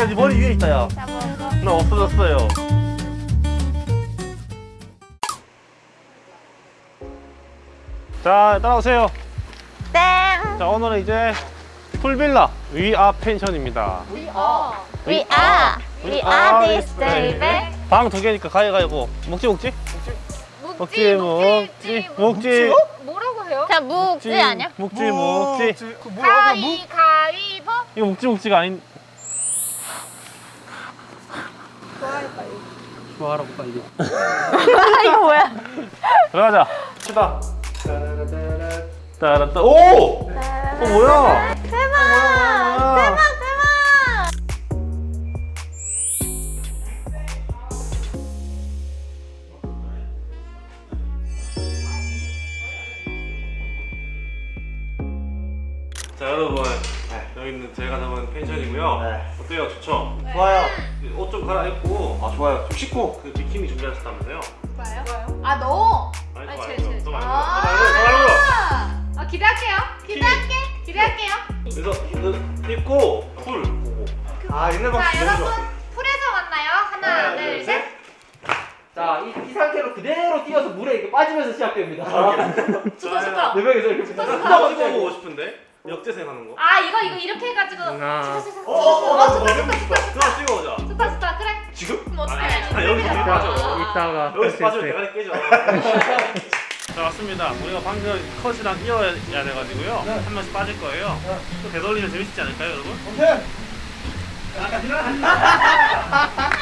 야, 네 머리 위에 있다, 야. 나 없어졌어요. 자, 따라오세요. 땡. 자, 오늘은 이제 풀빌라 위아 펜션입니다. We are. We are this baby. 방두 개니까 가위가위보. 먹지, 먹지? 먹지, 먹지, 먹지. 뭐라고 해요? 자 묵지 아니야? 먹지, 먹지. 그 뭐야? 가위 가위보 이거 먹지, 먹지가 아닌. 좋아하라고 빨리. 이거 뭐야? 들어가자. 치다. 따라따. 오! 어 뭐야? 대박! 뭐야? 대박 자 여러분 여기는 제가 잡은 펜션이고요. 네. 어때요? 좋죠? 좋아요. 옷 좀 갈아입고 아 좋아요. 좀 씻고. 그 비키니 준비하셨다면서요? 뭐요? 아 너? 아니 아니, 저 제, 말고 제, 저 제. 말고 아. 저 말고 아 기대할게요. 기대할게. 기대할게요. 그래서 입고 풀 보고 아 옛날 방식 자 여러분 좋아. 풀에서 만나요. 하나, 둘, 셋. 자, 이, 이 상태로 그대로 뛰어서 물에 이렇게 빠지면서 시작됩니다. 좋다 좋다. 네 명이서 이렇게 그거 찍어보고 싶은데 역재생 하는 거 아 이거 이거 이렇게 해가지고. 하나. 좋다, 좋다, 좋다. 어, 어, 어, 어, 좋다, 어, 좋다, 좋다, 찍어보자 좋다, 좋다. 그래. 지금? 그럼 어떡해? 아, 여기 여기 빠져 이따가 여기서 빠지면 대가리 깨져 자 왔습니다 우리가 방금 컷이랑 이어야 돼가지고요 한 명씩 빠질 거예요 또 되돌리면 재밌지 않을까요 여러분? 오케이.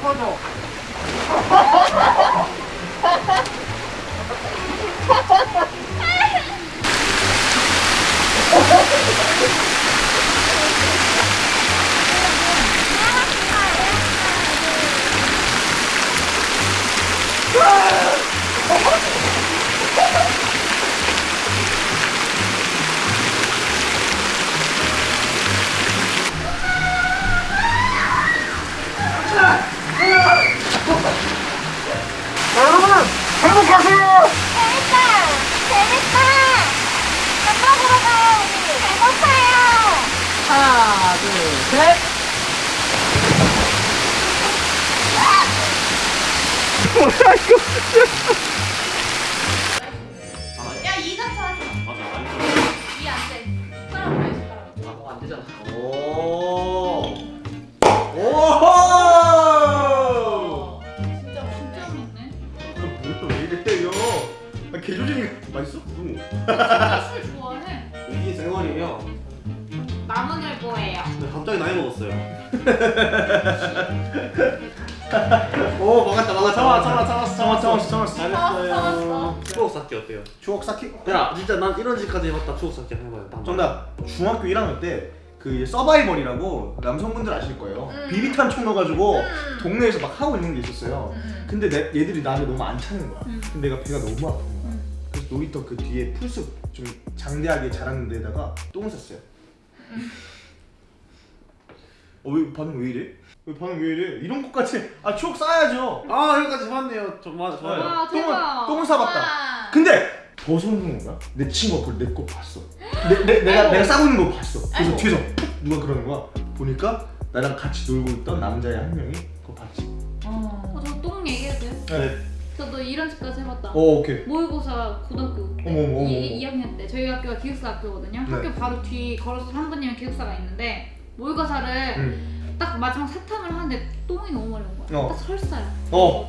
다! 둘, 셋. 나이 먹었어요 오 막았다 막았다. 참아 참아 참았어 참았어 참았어 참았어. 잘했어요 추억 쌓기 어때요? 추억 쌓기. 야 진짜 난 이런 짓까지 해봤다 추억 쌓기 한번 해봐요 정답. 중학교 1학년 때. 그 서바이벌이라고 남성분들 아실 거예요. 음. 비비탄 총 넣어가지고 음. 동네에서 막 하고 있는 게 있었어요. 음. 근데 내, 얘들이 나를 너무 안 차는 거야. 음. 근데 내가 배가 너무 아픈 거야. 음. 그래서 놀이터 그 뒤에 풀숲 좀 장대하게 자라는 데다가 똥을 쌌어요. 어, 왜 반응 왜 이래? 왜 반응 왜 이래? 이런 것까지 아 추억 쌓아야죠. 아 여기까지 봤네요 정말 좋아요 와 똥을 대박. 똥을 싸봤다. 와. 근데 더 돋는 거야. 내 친구가 그걸 내거 봤어. 내, 내, 내가 아이고. 내가 싸고 있는 거 봤어. 그래서 아이고. 뒤에서 푹 누가 그러는 거야. 보니까 나랑 같이 놀고 있던 남자애 한 명이 그거 봤지. 어, 저똥 얘기해도 돼요? 네. 저도 이런 집까지 해봤다. 어 오케이. 모의고사 고등학교 때 어머, 어머, 어머, 2, 학년때 저희 학교가 기숙사 학교거든요. 네. 학교 바로 뒤 걸어서 3분이면 기숙사가 있는데 모의고사를 응. 딱 마지막 세탕을 하는데 똥이 너무 온 거야. 어. 딱 설사야. 어.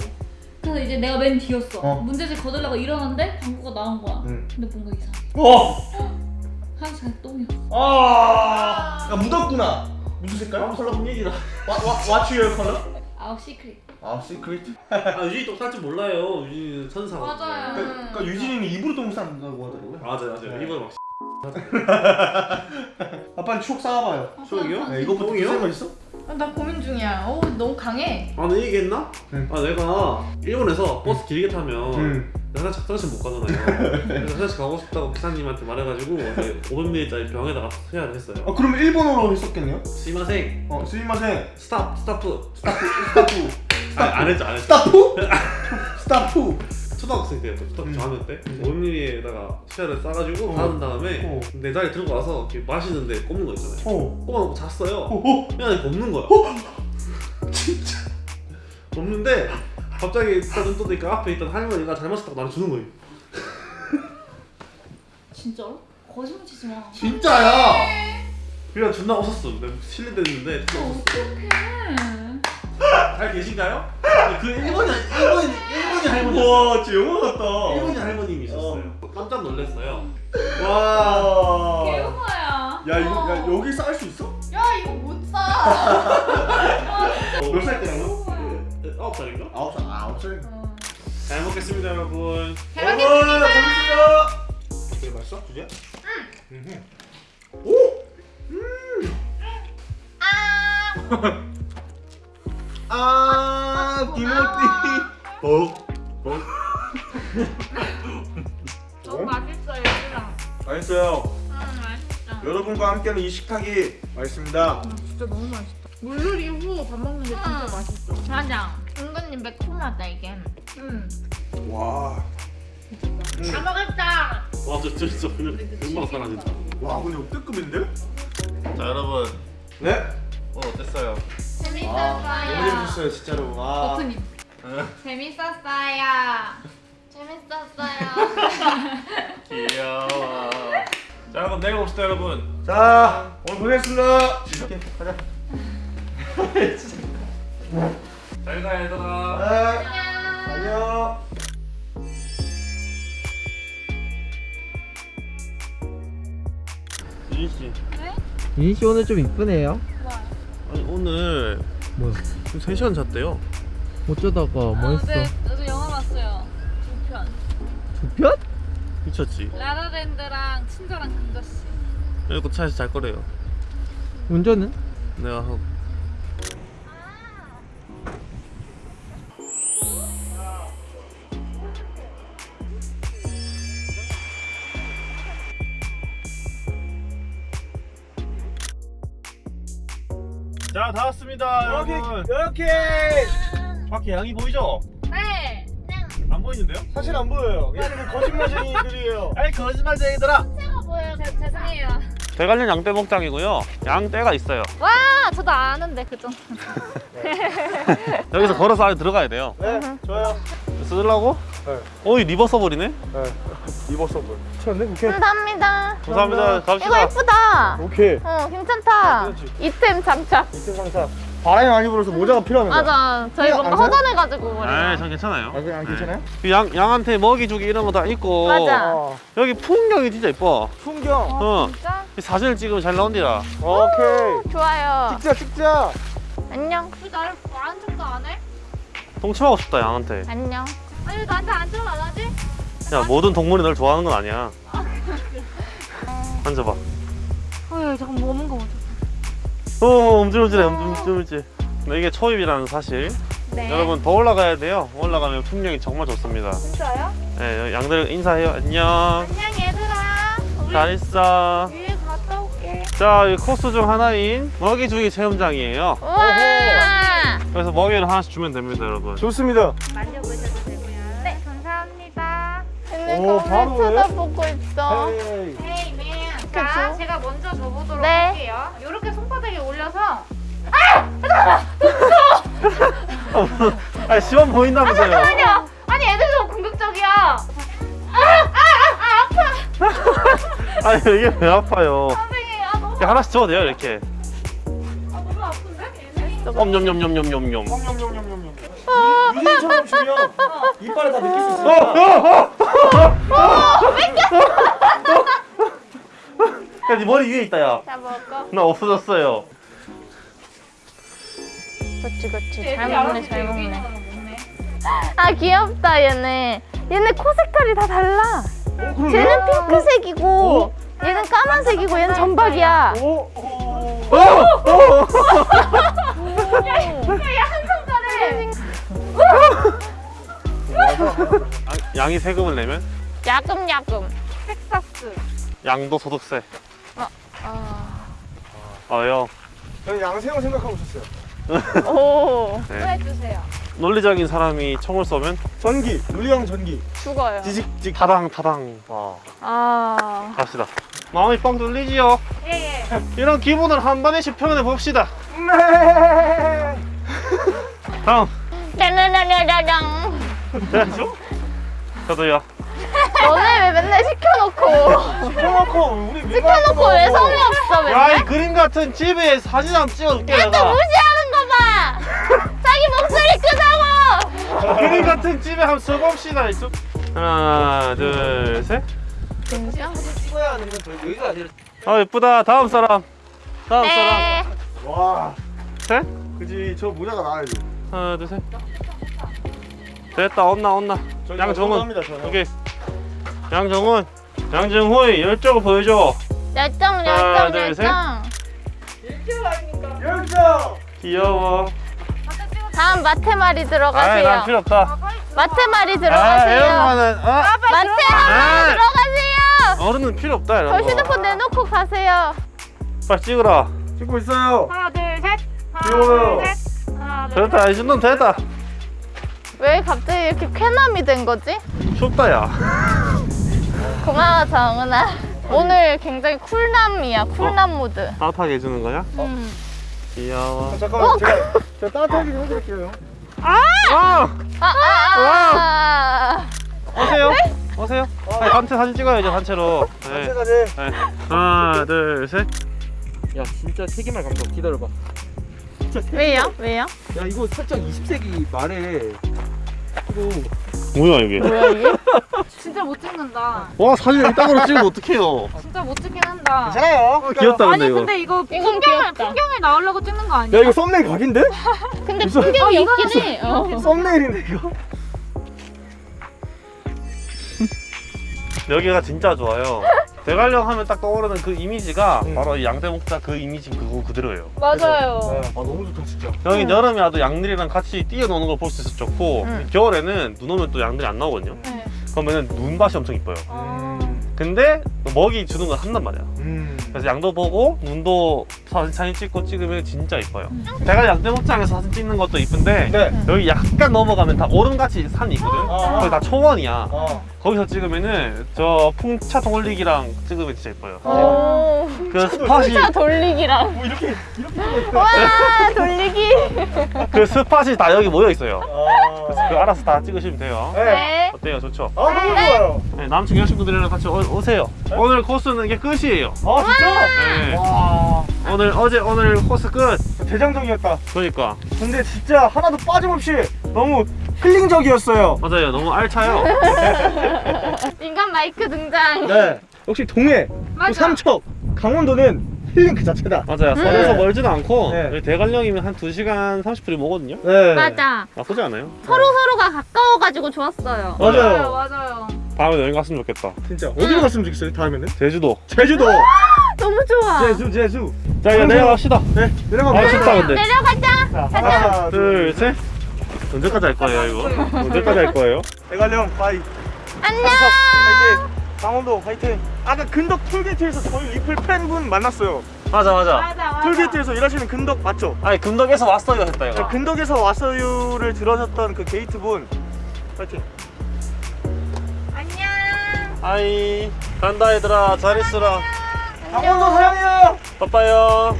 그래서 이제 내가 맨 뒤였어. 어. 문제집 거들려고 일어났는데 방구가 나온 거야. 응. 근데 뭔가 이상해. 어. 한 시간에 똥이었어. 아. 야 묻었구나. 무슨 색깔? 컬러 얘기다. What's your color? 아우 secret. 아 secret. 아 유진이 똥쌀줄 몰라요. 유진이는 천사. 맞아요. 그, 그러니까 유진이는 입으로 똥 싼다고 하더라고요. 맞아 맞아. 네. 이번 막 아 빨리 추억 쌓아봐요. 추억이요? 네, 이거부터 똥이요? 있어? 아, 나 고민 중이야. 오, 너무 강해. 아, 나 얘기했나? 응. 아, 내가 일본에서 버스 길게 타면 응. 화장실, 화장실 못 가잖아요. 그래서 화장실 가고 싶다고 기사님한테 말해가지고 500ml짜리 병에다가 쉬야를 했어요. 아 그러면 일본어로 했었겠네요? すみません, 어 すみません. Stop, stop. Stop. Stop. 아, 안 했죠, 안 했죠. Stop? Stop. 초등학생 때였죠, 초등학교 음. 저학년 때. 음. 500ml에다가 쉬야를 싸가지고 어. 바른 다음에 어. 내 자리 들고 와서 이렇게 마시는데 꼽는 거 있잖아요. 어. 꼽아놓고 잤어요. 어. 어. 그냥 이렇게 없는 거야. 진짜. 없는데 갑자기 딱눈 뜨니까 앞에 있던 할머니가 잘 마셨다고 나한테 주는 거예요. 진짜로? 거짓말 치지 마. 진짜야. 그냥 존나 웃었어. 내가 실례됐는데 존나 웃었어. 어떡해. 잘 계신가요? 그 일본이 일본이 일본이 할머니 와 진짜 영화 같다. 일본이 할머님이 있었어요. 깜짝 놀랐어요. 와. 개우마야. 야 이거 야 여기 쌓을 수 있어? 야, 이거 못 사. 몇살 때야 너? 아홉 살인가? 아홉 살. 아, 아홉 살. 잘 먹겠습니다, 여러분. 잘 먹겠습니다. 잘 먹겠습니다. 되게 맛있어? 주제? 응. 오. 아. 아 디모티. 어. 어. 너무 맛있어 얘들아. 맛있어요. 음 맛있어. 여러분과 함께하는 이 식탁이 맛있습니다. 진짜 너무 맛있다. 물놀이 후 밥 먹는 게 진짜 맛있어. 맞아. 은근히 매콤하다 이게. 응. 와. 다 먹었다. 와, 진짜 그냥 금방 사라진다. 와 근데 역대급인데? 자, 여러분. 네. 오늘 어땠어요? 재밌었어요. 너무 재밌었어요 진짜로. 와. 버튼이. 재밌었어요. 재밌었어요. 귀여워. 자, 여러분 내일 봅시다, 여러분. 자 오늘 고생했습니다. 오케이 가자. 잘 가, 얘들아. 네. 안녕. 유진 씨. 유진 씨 오늘 좀 이쁘네요. 아니, 오늘 뭐야? 지금 3시간 잤대요. 어쩌다가 뭐 했어? 저도 영화 봤어요. 두 편. 두 편? 미쳤지? 라라랜드랑 친절한 금자씨. 그리고 차에서 잘 거래요. 운전은? 내가 하고. 자, 다 왔습니다, 여러분. 이렇게 밖에 양이 보이죠? 네. 안 보이는데요? 사실 안 보여요. 얘는 거짓말쟁이들이에요. 아이 거짓말쟁이들아. 보여요. 제, 죄송해요. 대관령 양떼 목장이고요. 양떼가 있어요. 와, 저도 아는데 그죠? 여기서 걸어서 안에 들어가야 돼요. 네, 좋아요. 쓰려고? 네. 어이 리버 서버리네. 네. 입었어볼. 쳤네, 오케이. 감사합니다. 감사합니다. 이거 갑시다. 예쁘다. 오케이. 어, 괜찮다. 그렇지. 이템 장착. 이틀 상사. 바람이 많이 불어서 모자가 필요합니다. 맞아. 저희 뭔가 안? 허전해가지고 아, 머리가. 전 괜찮아요. 아, 그냥 괜찮아요? 네. 양 양한테 먹이 주기 이런 거 다 있고. 맞아. 어. 여기 풍경이 진짜 이뻐. 풍경. 어. 진짜? 이 사진을 찍으면 잘 나온디라. 오케이. 좋아요. 찍자, 찍자. 안녕. 왜 나를 말한 척도 안 해? 동침하고 싶다 양한테. 안녕. 아니 왜 나한테 안전을 안 하지? 야 모든 동물이 널 좋아하는 건 아니야. 앉아봐. 어휴, 잠깐 먹는 거 보자. 어 움찔움찔해 움찔움찔. 네, 이게 초입이라는 사실. 네. 여러분 더 올라가야 돼요. 올라가면 풍경이 정말 좋습니다. 진짜요? 네, 양들 인사해요. 안녕. 안녕, 얘들아. 잘 있어. 위에 갔다 올게. 자, 이 코스 중 하나인 먹이 주기 체험장이에요. 그래서 먹이를 하나씩 주면 됩니다, 여러분. 좋습니다. 만져보셔도 되고요. 네, 감사합니다. 근데 오, 바로 해? 쳐다보고 있어. 헤이. 헤이 자, 제가 먼저 줘보도록 네. 할게요. 이렇게 손바닥에 올려서 아니, 시험 보인다면서요. 아니야. 아니, 애들 너무 공격적이야. 아니, 이게 왜 아파요? 선생님, 아, 너무. 하나씩 줘도 돼요, 이렇게. 냠냠냠냠냠. 유진처럼 주면 이빨에 다 느낄 수 있어. 야, 네 머리 위에 있다, 야. 자 먹어. 나 없어졌어요. 그렇지 그렇지. 애들이 잘 먹네 잘 먹네. 아 귀엽다 얘네. 얘네 코 색깔이 다 달라. 어, 쟤는 핑크색이고 얘는 까만색이고 얘는 전박이야. 오, 오. 아, 양이 세금을 내면 야금야금. 텍사스. 양도 소득세. 아. 아, 형. 저는 양생을 생각하고 있었어요. 오 네. 후회해주세요. 논리적인 사람이 총을 쏘면 전기, 물리형 전기. 죽어요. 지직직. 타당 타당. 와. 아. 갑시다. 마음이 뻥 뚫리지요. 예예. 이런 기분을 한 번씩 표현해 봅시다. 네. 다음. 짜라라라라랑. 네. 저도요. 너네 왜 맨날 시켜놓고 시켜놓고 우리 시켜놓고 왜 성의 없어 야, 맨날? 이 그림 같은 집에 사진 한번 찍어줄게 또 내가. 무시하는 거 봐. 자기 목소리 크다고. 그림 같은 집에 한번 써봅시다. 이 좀. 하나, 둘, 셋. 진짜? 찍어야 하는 건 저희 여기가 아니라 아 예쁘다. 다음 사람. 다음 사람. 네. 와, 셋. 그지. 저 모자가 나와야지. 하나, 둘, 셋. 됐다. 온나 온나. 저는. 오케이. 양정훈. 양정호의 열정을 보여줘. 열정 하나, 열정 둘, 셋. 열정. 열정. 귀여워. 다음 난 들어가세요. 필요 없다. 마테마리 아, 들어가세요. 이런거는 어? 마테 한번 아. 들어가세요. 어른은 필요 없다 이런 저 거. 휴대폰 내놓고 가세요. 빨리 찍으라. 찍고 있어요. 하나 둘 셋. 하나 귀여워요. 하나 둘 됐다. 이 정도면 됐다. 왜 갑자기 이렇게 쾌남이 된 거지? 춥다 야. 고마워 정은아. 오늘 굉장히 쿨남이야. 쿨남 모드. 따뜻하게 해주는 거야? 음. 귀여워. 아, 잠깐만, 제가, 제가 따뜻하게 좀 해드릴게요. 아! 아, 아, 아. 오세요. 오세요. 아니, 단체 사진 찍어야죠 단체로. 네. 제가 제 네. 하나, 둘, 셋. 야 진짜 세계말 감독 기다려봐 왜요? 왜요? 야 이거 살짝 20세기 말에 이거 뭐야 이게? 뭐야 이게? 진짜 못 찍는다. 와 사진 이따구로 찍으면 어떡해요? 진짜 못 찍긴 한다. 괜찮아요. 귀엽다 근데 아니 이거. 근데 이거 이건 풍경을 귀엽다. 풍경에 나오려고 찍는 거 아니야? 야, 이거 썸네일 각인데? 근데 무슨- 풍경이 어, 없긴 해. 어. 썸네일인데, 이거? 여기가 진짜 좋아요. 대관령 하면 딱 떠오르는 그 이미지가 음. 바로 이 양대목자 그 이미지 그거 그대로예요. 맞아요. 네. 아, 너무 좋다, 진짜. 여기 여름에 와도 양들이랑 같이 뛰어노는 걸 볼 수 있어서 좋고 음. 겨울에는 눈 오면 또 양들이 안 나오거든요. 네. 그러면은 눈밭이 엄청 이뻐요. 아. 음. 근데 또 먹이 주는 건 한단 말이야. 음. 그래서 양도 보고 눈도 사진 사진 찍고 찍으면 진짜 이뻐요. 대관 양대목장에서 사진 찍는 것도 이쁜데 네. 여기 약간 넘어가면 다 오름같이 산이 있거든. 아. 거기 다 초원이야. 어. 거기서 찍으면은 저 풍차 돌리기랑 찍으면 진짜 이뻐요. 오. 그 스팟이 차 돌리기랑. 뭐, 이렇게, 이렇게. 와 돌리기. 그 스팟이 다 여기 모여 있어요. 아. 그래서 그 알아서 다 찍으시면 돼요. 네. 네. 어때요? 좋죠? 아, 너무 좋아요. 네, 남친 여자친구들이랑 같이 오, 오세요. 오늘 코스는 이게 끝이에요. 아, 진짜? 네. 와. 오늘 어제 오늘 코스 끝. 대장적이었다. 그러니까 근데 진짜 하나도 빠짐없이 너무 힐링적이었어요. 맞아요. 너무 알차요. 인간 마이크 등장. 네. 역시 동해, 또 맞아. 삼척, 강원도는 힐링 그 자체다. 맞아요. 서울에서 멀지도 않고 네. 여기 대관령이면 한 2시간 30분이 오거든요. 네. 맞아. 나쁘지 않아요. 서로 서로가 가까워가지고 좋았어요. 맞아요. 맞아요. 다음에 여행 갔으면 좋겠다. 진짜 어디로 갔으면 좋겠어요? 다음에는? 제주도. 제주도. 너무 좋아. 제주, 제주. 자 이제 내려갑시다. 네, 내려가 아. 춥다 근데. 내려가자. 자, 하나, 둘 셋. 언제까지 할 거예요 이거? 언제까지 할 거예요? 대관령 bye. 안녕. 강원도 화이팅. 아까 근덕 톨게이트에서 저희 리플 팬분 만났어요. 맞아 맞아. 맞아 맞아. 톨게이트에서 일하시는 근덕 맞죠? 아니 금덕에서 왔어요 했다 저 이거. 근덕에서 왔어요를 들으셨던 그 게이트분 화이팅. 안녕. 아이 간다 얘들아 잘 있으라. 강원도 사랑해요. 빠빠요.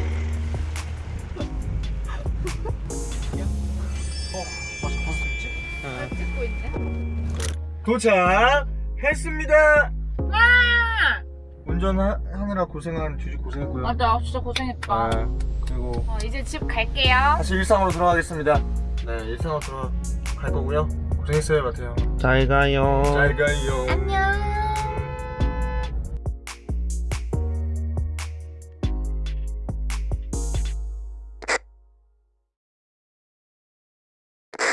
찍고 있네. 도착했습니다. 운전하느라 고생한 주주 고생했고요. 맞아 진짜 고생했다. 아, 그리고 어, 이제 집 갈게요. 다시 일상으로 돌아가겠습니다. 네, 일상으로 돌아갈 거고요. 고생했어요, 마태형. 잘 가요. 잘 가요. 안녕.